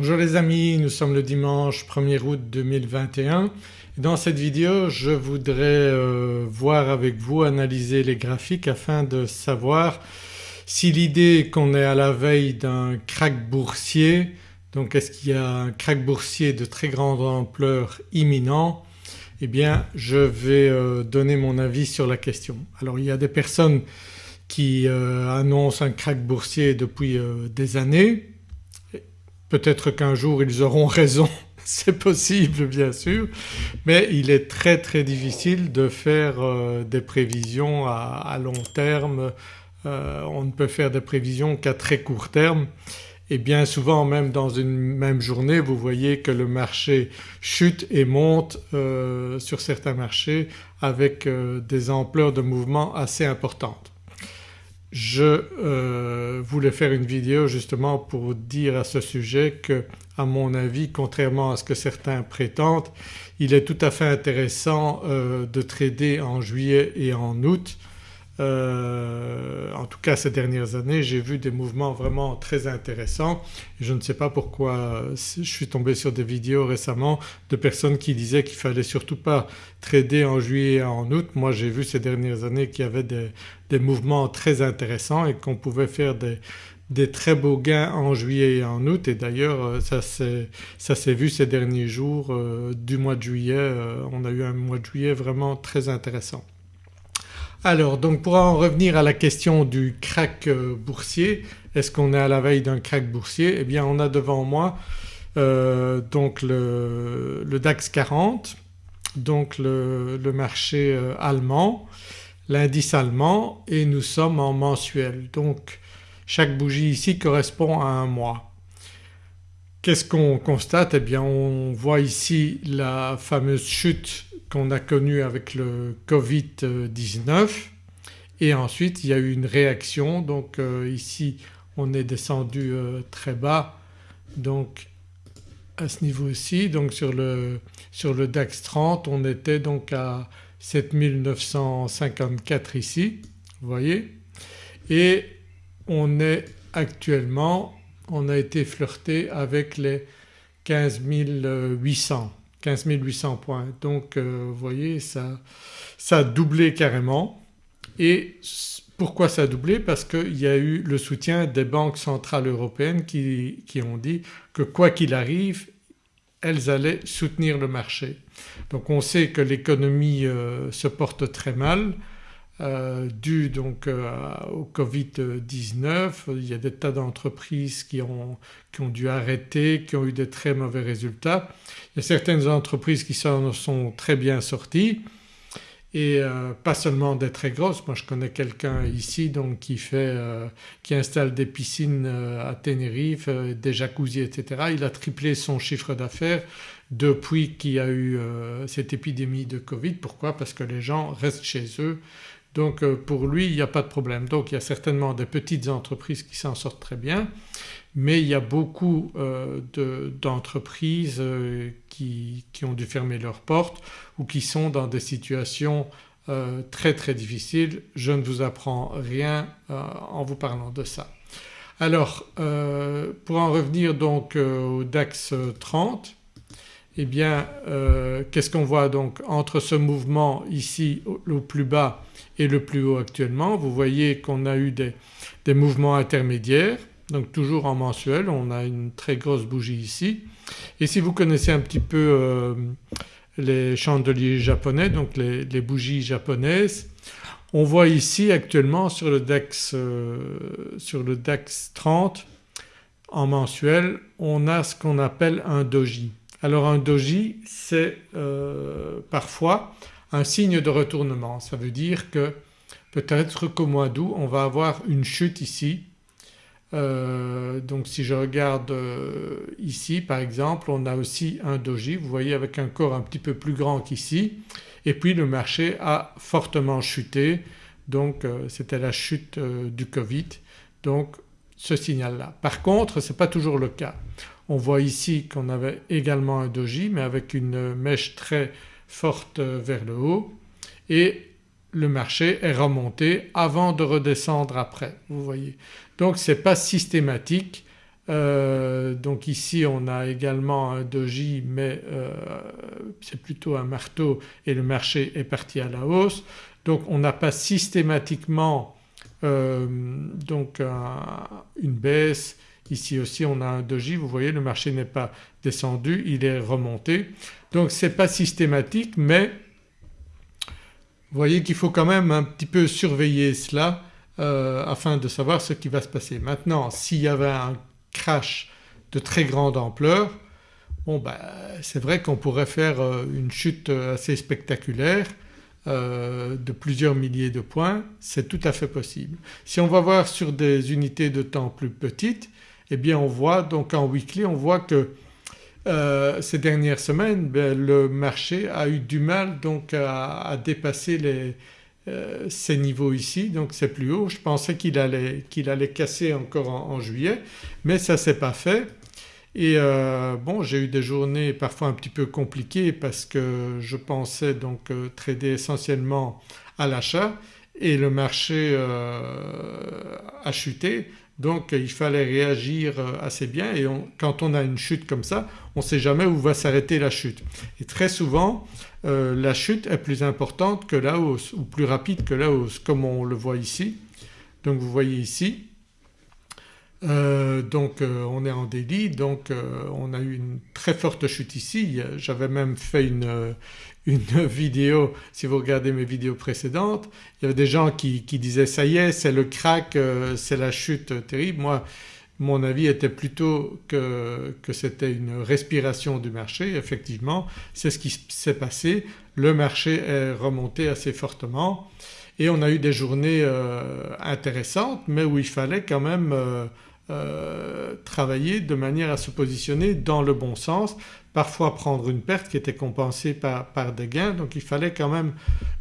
Bonjour les amis, nous sommes le dimanche 1er août 2021 dans cette vidéo je voudrais euh, voir avec vous, analyser les graphiques afin de savoir si l'idée qu'on est à la veille d'un crack boursier donc est-ce qu'il y a un crack boursier de très grande ampleur imminent eh bien je vais euh, donner mon avis sur la question. Alors il y a des personnes qui euh, annoncent un crack boursier depuis des années Peut-être qu'un jour ils auront raison, c'est possible bien sûr, mais il est très très difficile de faire euh, des prévisions à, long terme. Euh, on ne peut faire des prévisions qu'à très court terme et bien souvent même dans une même journée vous voyez que le marché chute et monte euh, sur certains marchés avec des ampleurs de mouvement assez importantes. Je euh, voulais faire une vidéo justement pour dire à ce sujet que à mon avis contrairement à ce que certains prétendent il est tout à fait intéressant euh, de trader en juillet et en août euh, en tout cas ces dernières années j'ai vu des mouvements vraiment très intéressants je ne sais pas pourquoi je suis tombé sur des vidéos récemment de personnes qui disaient qu'il fallait surtout pas trader en juillet et en août. Moi j'ai vu ces dernières années qu'il y avait des, mouvements très intéressants et qu'on pouvait faire des, très beaux gains en juillet et en août et d'ailleurs euh, ça s'est vu ces derniers jours euh, du mois de juillet, on a eu un mois de juillet vraiment très intéressant. Alors donc pour en revenir à la question du crack euh, boursier, est-ce qu'on est à la veille d'un crack boursier? Eh bien on a devant moi euh, donc le, DAX 40 donc le, marché euh, allemand, l'indice allemand et nous sommes en mensuel. Donc chaque bougie ici correspond à un mois. Qu'est-ce qu'on constate? Eh bien on voit ici la fameuse chute qu'on a connu avec le Covid-19 et ensuite il y a eu une réaction. Donc euh, ici on est descendu euh, très bas. Donc à ce niveau-ci donc sur le, sur le DAX 30 on était donc à 7954 ici vous voyez. Et on est actuellement on a été flirté avec les 15 800 15 800 points. Donc euh, vous voyez ça, ça a doublé carrément et pourquoi ça a doublé? Parce qu'il y a eu le soutien des banques centrales européennes qui, ont dit que quoi qu'il arrive elles allaient soutenir le marché. Donc on sait que l'économie euh, se porte très mal euh, dû donc euh, au Covid-19. Il y a des tas d'entreprises qui ont, qui ont dû arrêter, qui ont eu des très mauvais résultats. Il y a certaines entreprises qui s'en sont très bien sorties et euh, pas seulement des très grosses. Moi je connais quelqu'un ici donc qui fait, qui installe des piscines à Tenerife, des jacuzzis etc. Il a triplé son chiffre d'affaires depuis qu'il y a eu cette épidémie de Covid. Pourquoi? Parce que les gens restent chez eux donc euh, pour lui il n'y a pas de problème. Donc il y a certainement des petites entreprises qui s'en sortent très bien mais il y a beaucoup euh, d'entreprises euh, qui, ont dû fermer leurs portes ou qui sont dans des situations très très difficiles. Je ne vous apprends rien en vous parlant de ça. Alors pour en revenir donc au DAX 30 eh bien qu'est-ce qu'on voit donc entre ce mouvement ici au plus bas et le plus haut actuellement. Vous voyez qu'on a eu des, mouvements intermédiaires donc toujours en mensuel on a une très grosse bougie ici et si vous connaissez un petit peu euh, les chandeliers japonais donc les, bougies japonaises on voit ici actuellement sur le DAX, euh, sur le DAX 30 en mensuel on a ce qu'on appelle un doji. Alors un doji c'est euh, parfois un signe de retournement. Ça veut dire que peut-être qu'au mois d'août on va avoir une chute ici. Euh, donc si je regarde euh, ici par exemple on a aussi un doji vous voyez avec un corps un petit peu plus grand qu'ici et puis le marché a fortement chuté donc euh, c'était la chute du Covid donc ce signal-là. Par contre ce n'est pas toujours le cas. On voit ici qu'on avait également un doji mais avec une mèche très forte vers le haut et le marché est remonté avant de redescendre après vous voyez. Donc ce n'est pas systématique Euh, donc ici on a également un doji mais euh, c'est plutôt un marteau et le marché est parti à la hausse. Donc on n'a pas systématiquement euh, donc une baisse. Ici aussi on a un doji, vous voyez le marché n'est pas descendu, il est remonté. Donc ce n'est pas systématique mais vous voyez qu'il faut quand même un petit peu surveiller cela afin de savoir ce qui va se passer. Maintenant s'il y avait un crash de très grande ampleur, bon ben, c'est vrai qu'on pourrait faire euh, une chute assez spectaculaire euh, de plusieurs milliers de points, c'est tout à fait possible. Si on va voir sur des unités de temps plus petites eh bien on voit donc en weekly on voit que euh, ces dernières semaines ben, le marché a eu du mal donc à dépasser euh, ces niveaux ici. Donc c'est plus haut. Je pensais qu'il allait, allait, casser encore en, juillet mais ça ne s'est pas fait. Et euh, bon j'ai eu des journées parfois un petit peu compliquées parce que je pensais donc trader essentiellement à l'achat et le marché a chuté donc il fallait réagir assez bien et quand on a une chute comme ça on ne sait jamais où va s'arrêter la chute. Et très souvent euh, la chute est plus importante que la hausse ou plus rapide que la hausse comme on le voit ici. Donc vous voyez ici euh, donc euh, on est en délit donc on a eu une très forte chute ici. J'avais même fait une, vidéo, si vous regardez mes vidéos précédentes, il y avait des gens qui, qui disaient ça y est c'est le crack, c'est la chute terrible. Moi mon avis était plutôt que, c'était une respiration du marché. Effectivement c'est ce qui s'est passé, le marché est remonté assez fortement et on a eu des journées euh, intéressantes mais où il fallait quand même euh, travailler de manière à se positionner dans le bon sens, parfois prendre une perte qui était compensée par, des gains. Donc il fallait quand même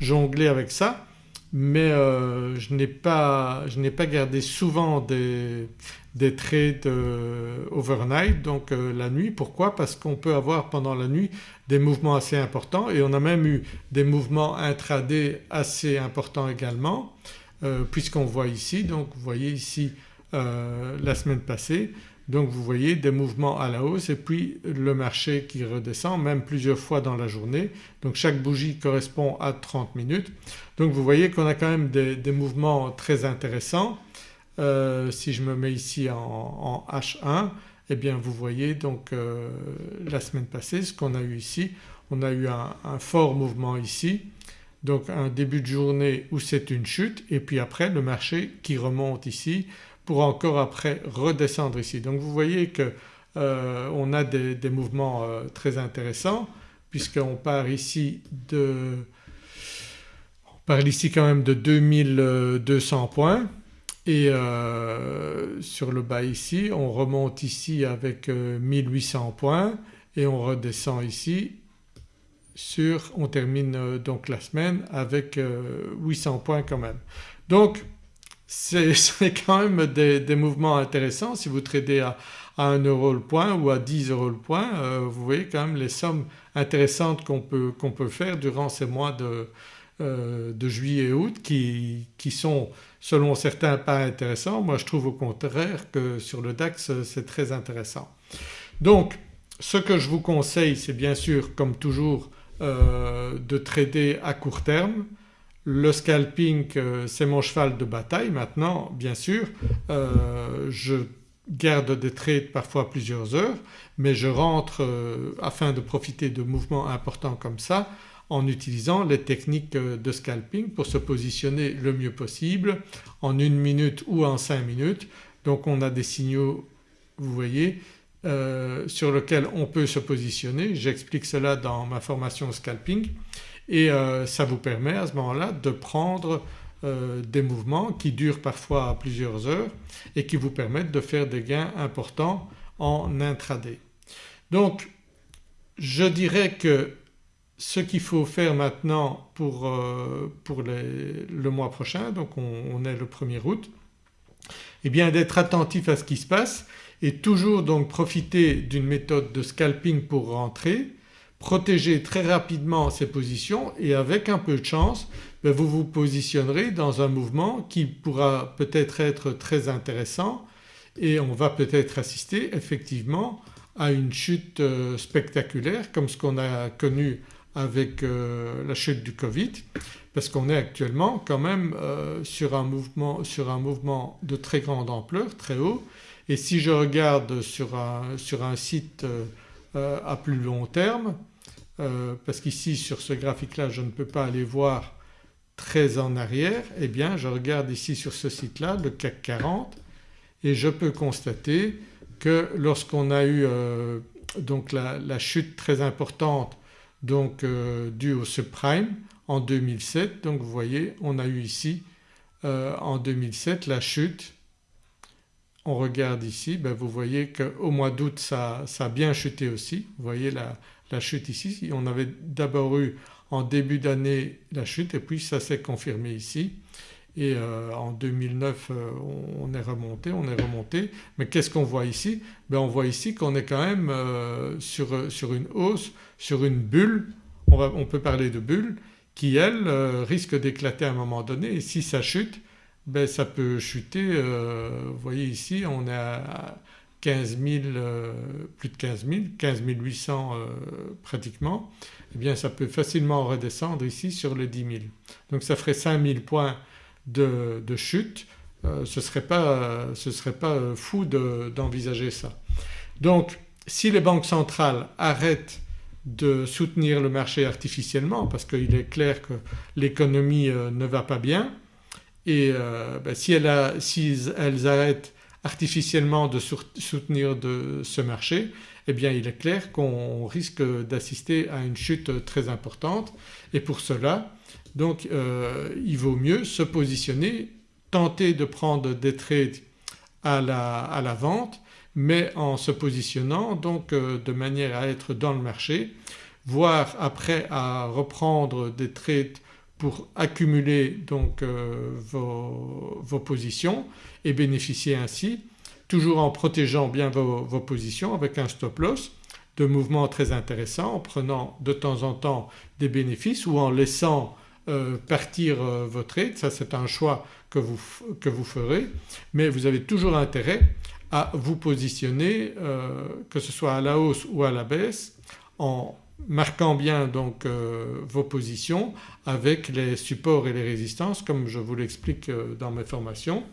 jongler avec ça. Mais euh, je n'ai pas, pas, gardé souvent des, des trades euh, overnight donc la nuit. Pourquoi? Parce qu'on peut avoir pendant la nuit des mouvements assez importants et on a même eu des mouvements intraday assez importants également puisqu'on voit ici. Donc vous voyez ici la semaine passée donc vous voyez des mouvements à la hausse et puis le marché qui redescend même plusieurs fois dans la journée. Donc chaque bougie correspond à 30 minutes. Donc vous voyez qu'on a quand même des, mouvements très intéressants. Euh, si je me mets ici en, H1 eh bien vous voyez donc euh, la semaine passée ce qu'on a eu ici, on a eu un, fort mouvement ici donc un début de journée où c'est une chute et puis après le marché qui remonte ici pour encore après redescendre ici. Donc vous voyez qu'on euh, a des, mouvements euh, très intéressants puisqu'on part ici de on parle ici quand même de 2200 points et euh, sur le bas ici on remonte ici avec 1800 points et on redescend ici sur, on termine donc la semaine avec 800 points quand même. Donc c'est quand même des, mouvements intéressants. Si vous tradez à, 1 euro le point ou à 10 euros le point euh, vous voyez quand même les sommes intéressantes qu'on peut, peut, faire durant ces mois de, euh, de juillet et août qui, qui, sont selon certains pas intéressants. Moi je trouve au contraire que sur le DAX c'est très intéressant. Donc ce que je vous conseille c'est bien sûr comme toujours euh, de trader à court terme le scalping euh, c'est mon cheval de bataille maintenant bien sûr euh, je garde des trades parfois plusieurs heures mais je rentre euh, afin de profiter de mouvements importants comme ça en utilisant les techniques de scalping pour se positionner le mieux possible en une minute ou en cinq minutes. Donc on a des signaux vous voyez sur lesquels on peut se positionner. J'explique cela dans ma formation scalping et euh, ça vous permet à ce moment-là de prendre euh, des mouvements qui durent parfois plusieurs heures et qui vous permettent de faire des gains importants en intraday. Donc je dirais que ce qu'il faut faire maintenant pour, euh, pour le mois prochain, donc on, est le 1er août, eh bien d'être attentif à ce qui se passe et toujours donc profiter d'une méthode de scalping pour rentrer protéger très rapidement ces positions et avec un peu de chance ben, vous vous positionnerez dans un mouvement qui pourra peut-être être très intéressant et on va peut-être assister effectivement à une chute spectaculaire comme ce qu'on a connu avec la chute du Covid parce qu'on est actuellement quand même sur un, mouvement, sur, un mouvement, de très grande ampleur, très haut. Et si je regarde sur un, sur un site à plus long terme euh, parce qu'ici sur ce graphique-là je ne peux pas aller voir très en arrière, eh bien je regarde ici sur ce site-là le CAC 40 et je peux constater que lorsqu'on a eu euh, donc la, chute très importante donc euh, due au subprime en 2007 donc vous voyez on a eu ici en 2007 la chute on regarde ici ben vous voyez qu'au mois d'août ça, a bien chuté aussi. Vous voyez la, chute ici. On avait d'abord eu en début d'année la chute et puis ça s'est confirmé ici. Et euh, en 2009 euh, on, est remonté, on est remonté. Mais qu'est-ce qu'on voit ici? Ben On voit ici qu'on est quand même euh, sur, une hausse, sur une bulle, on, on peut parler de bulle qui elle risque d'éclater à un moment donné. Et si ça chute ben ça peut chuter, vous voyez ici on est à 15 000, euh, plus de 15 000, 15 800 pratiquement, eh bien ça peut facilement redescendre ici sur les 10 000. Donc ça ferait 5 000 points de, chute, euh, ce ne serait pas, serait euh, fou d'envisager ça. Donc si les banques centrales arrêtent de soutenir le marché artificiellement parce qu'il est clair que l'économie ne va pas bien et ben, si, si elles arrêtent artificiellement de soutenir de ce marché eh bien il est clair qu'on risque d'assister à une chute très importante. Et pour cela donc euh, il vaut mieux se positionner, tenter de prendre des trades à la, à la vente mais en se positionnant donc euh, de manière à être dans le marché voire après à reprendre des trades pour accumuler donc euh, vos, positions et bénéficier ainsi toujours en protégeant bien vos, positions avec un stop loss de mouvements très intéressants en prenant de temps en temps des bénéfices ou en laissant euh, partir euh, vos ça c'est un choix que vous, que vous, ferez. Mais vous avez toujours intérêt à vous positionner que ce soit à la hausse ou à la baisse en marquant bien donc euh, vos positions avec les supports et les résistances comme je vous l'explique euh, dans mes formations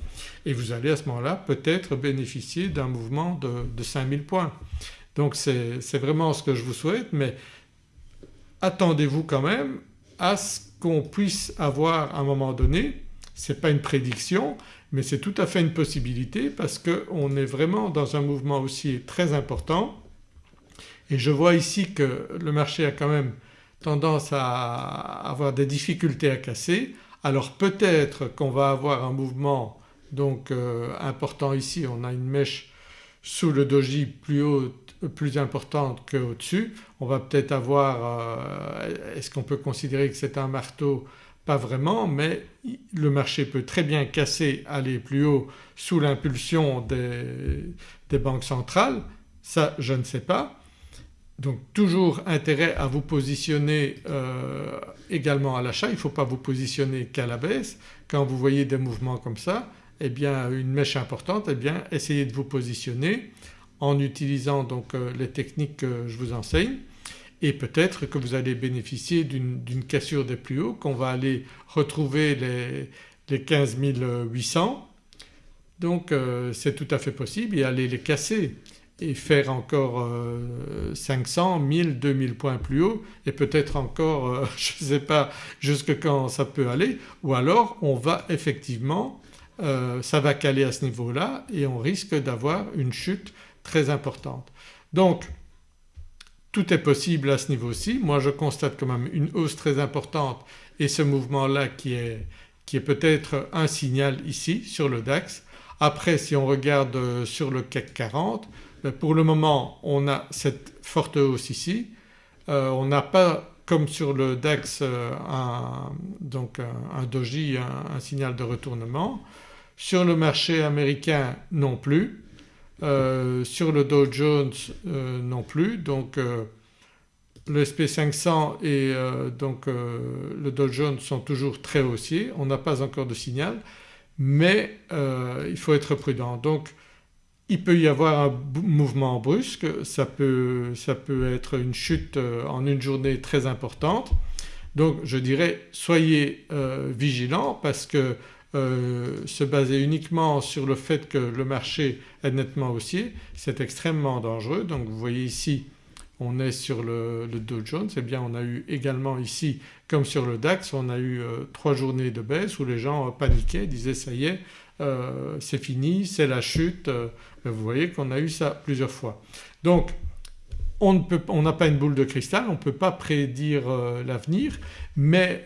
et vous allez à ce moment-là peut-être bénéficier d'un mouvement de, de 5000 points. Donc c'est vraiment ce que je vous souhaite mais attendez-vous quand même à ce qu'on puisse avoir à un moment donné, ce n'est pas une prédiction mais c'est tout à fait une possibilité parce qu'on est vraiment dans un mouvement aussi très important et je vois ici que le marché a quand même tendance à avoir des difficultés à casser alors peut-être qu'on va avoir un mouvement donc euh, important ici, on a une mèche sous le doji plus haute, plus importante qu'au-dessus. On va peut-être avoir, euh, est-ce qu'on peut considérer que c'est un marteau? Pas vraiment mais le marché peut très bien casser, aller plus haut sous l'impulsion des, des banques centrales, ça je ne sais pas. Donc toujours intérêt à vous positionner euh, également à l'achat, il ne faut pas vous positionner qu'à la baisse. Quand vous voyez des mouvements comme ça eh bien une mèche importante eh bien essayez de vous positionner en utilisant donc euh, les techniques que je vous enseigne. Et peut-être que vous allez bénéficier d'une cassure des plus hauts, qu'on va aller retrouver les, les 15 800 donc euh, c'est tout à fait possible et aller les casser et faire encore 500, 1000, 2000 points plus haut et peut-être encore euh, je ne sais pas jusque quand ça peut aller ou alors on va effectivement, euh, ça va caler à ce niveau-là et on risque d'avoir une chute très importante. Donc tout est possible à ce niveau-ci. Moi je constate quand même une hausse très importante et ce mouvement-là qui est, qui est peut-être un signal ici sur le DAX. Après si on regarde euh, sur le CAC 40 ben, pour le moment on a cette forte hausse ici, euh, on n'a pas comme sur le DAX euh, un, donc un, doji, un, signal de retournement. Sur le marché américain non plus, euh, sur le Dow Jones non plus donc le SP500 et donc le Dow Jones sont toujours très haussiers, on n'a pas encore de signal mais il faut être prudent. Donc il peut y avoir un mouvement brusque, ça peut, ça peut être une chute en une journée très importante. Donc je dirais soyez vigilants parce que se baser uniquement sur le fait que le marché est nettement haussier c'est extrêmement dangereux. Donc vous voyez ici on est sur le, Dow Jones et eh bien on a eu également ici comme sur le DAX on a eu euh, trois journées de baisse où les gens paniquaient, disaient ça y est euh, c'est fini, c'est la chute. Euh, vous voyez qu'on a eu ça plusieurs fois. Donc on n'a pas une boule de cristal, on ne peut pas prédire l'avenir mais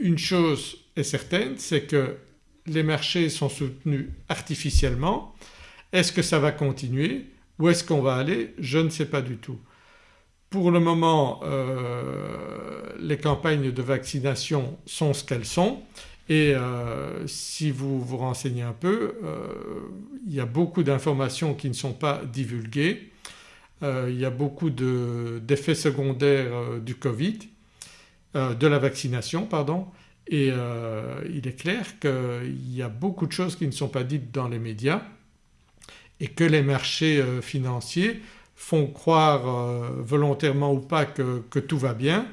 une chose est certaine c'est que les marchés sont soutenus artificiellement. Est-ce que ça va continuer Où est-ce qu'on va aller? Je ne sais pas du tout. Pour le moment euh, les campagnes de vaccination sont ce qu'elles sont et euh, si vous vous renseignez un peu euh, il y a beaucoup d'informations qui ne sont pas divulguées, il y a beaucoup d'effets secondaires du Covid, de la vaccination pardon et il est clair qu'il y a beaucoup de choses qui ne sont pas dites dans les médias et que les marchés financiers font croire euh, volontairement ou pas que, tout va bien.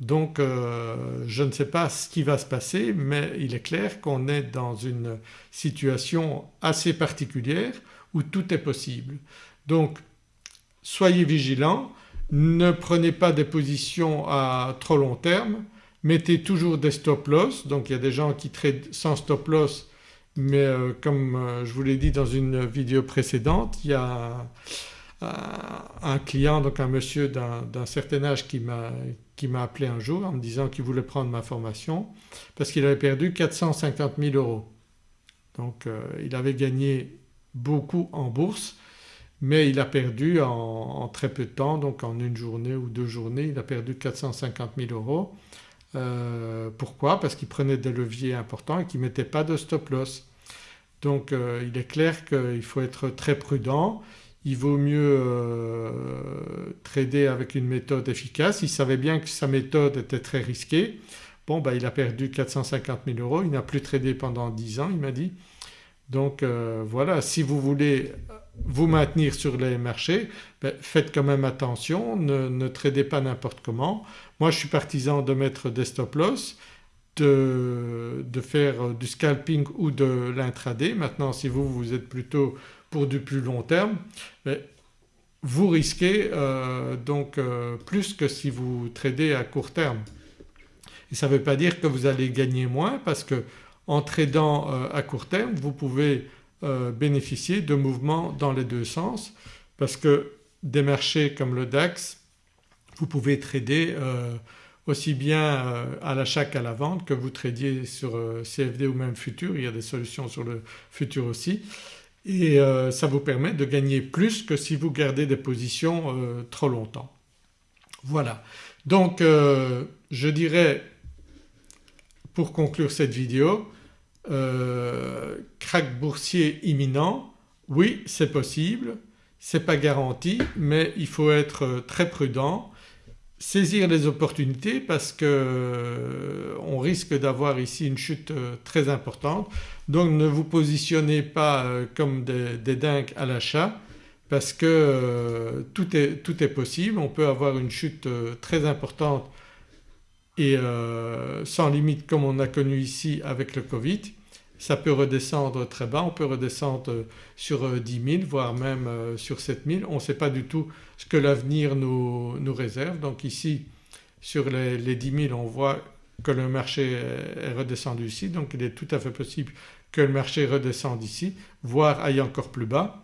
Donc euh, je ne sais pas ce qui va se passer mais il est clair qu'on est dans une situation assez particulière où tout est possible. Donc soyez vigilants, ne prenez pas des positions à trop long terme, mettez toujours des stop loss. Donc il y a des gens qui traitent sans stop loss mais euh, comme je vous l'ai dit dans une vidéo précédente il y a un client donc un monsieur d'un certain âge qui m'a appelé un jour en me disant qu'il voulait prendre ma formation parce qu'il avait perdu 450 000 euros. Donc euh, il avait gagné beaucoup en bourse mais il a perdu en, très peu de temps donc en une journée ou deux journées il a perdu 450 000 euros. Euh, pourquoi? Parce qu'il prenait des leviers importants et qu'il ne mettait pas de stop loss. Donc euh, il est clair qu'il faut être très prudent il vaut mieux euh, trader avec une méthode efficace. Il savait bien que sa méthode était très risquée. Bon ben il a perdu 450 000 euros, il n'a plus tradé pendant 10 ans il m'a dit. Donc euh, voilà si vous voulez vous maintenir sur les marchés ben, faites quand même attention, ne, ne tradez pas n'importe comment. Moi je suis partisan de mettre des stop loss, de, de faire du scalping ou de l'intraday. Maintenant si vous vous êtes plutôt pour du plus long terme vous risquez euh, donc euh, plus que si vous tradez à court terme. Et ça ne veut pas dire que vous allez gagner moins parce que en tradant euh, à court terme vous pouvez bénéficier de mouvements dans les deux sens parce que des marchés comme le DAX vous pouvez trader aussi bien à l'achat qu'à la vente que vous tradiez sur CFD ou même futur, il y a des solutions sur le futur aussi et euh, ça vous permet de gagner plus que si vous gardez des positions euh, trop longtemps. Voilà donc euh, je dirais pour conclure cette vidéo crack boursier imminent, oui c'est possible, ce n'est pas garanti mais il faut être très prudent saisir les opportunités parce qu'on euh, risque d'avoir ici une chute euh, très importante. Donc ne vous positionnez pas euh, comme des, dingues à l'achat parce que tout, est, tout, est, possible. On peut avoir une chute très importante et sans limite comme on a connu ici avec le Covid ça peut redescendre très bas, on peut redescendre sur 10 euh, 000 voire même euh, sur 7 000. On ne sait pas du tout ce que l'avenir nous, réserve. Donc ici sur les, les, 10 000 on voit que le marché est redescendu ici donc il est tout à fait possible que le marché redescende ici voire aille encore plus bas.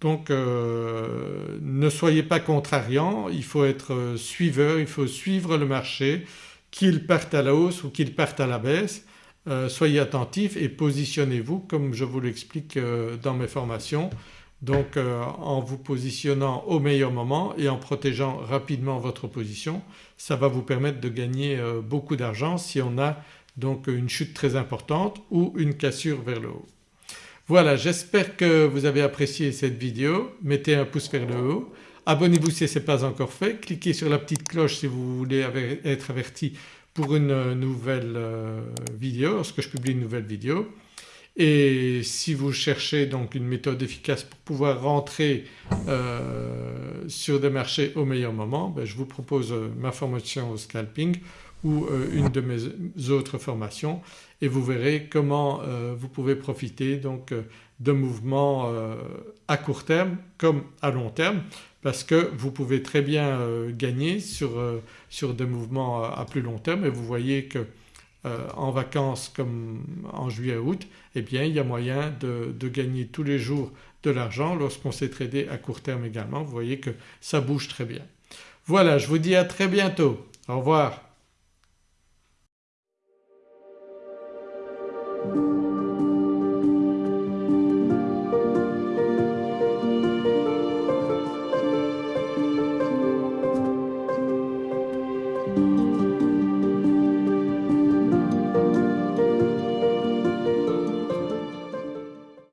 Donc euh, ne soyez pas contrariant, il faut être suiveur, il faut suivre le marché qu'il parte à la hausse ou qu'il parte à la baisse euh, soyez attentifs et positionnez-vous comme je vous l'explique euh, dans mes formations. Donc euh, en vous positionnant au meilleur moment et en protégeant rapidement votre position ça va vous permettre de gagner beaucoup d'argent si on a donc une chute très importante ou une cassure vers le haut. Voilà j'espère que vous avez apprécié cette vidéo, mettez un pouce vers le haut, abonnez-vous si ce n'est pas encore fait, cliquez sur la petite cloche si vous voulez être averti pour une nouvelle euh, vidéo, lorsque je publie une nouvelle vidéo. Et si vous cherchez donc une méthode efficace pour pouvoir rentrer euh, sur des marchés au meilleur moment ben je vous propose euh, ma formation au scalping ou euh, une de mes autres formations. Et vous verrez comment vous pouvez profiter donc de mouvements à court terme comme à long terme parce que vous pouvez très bien gagner sur, sur des mouvements à plus long terme et vous voyez que euh, en vacances comme en juillet-août eh bien il y a moyen de, de gagner tous les jours de l'argent lorsqu'on s'est tradé à court terme également. Vous voyez que ça bouge très bien. Voilà je vous dis à très bientôt. Au revoir.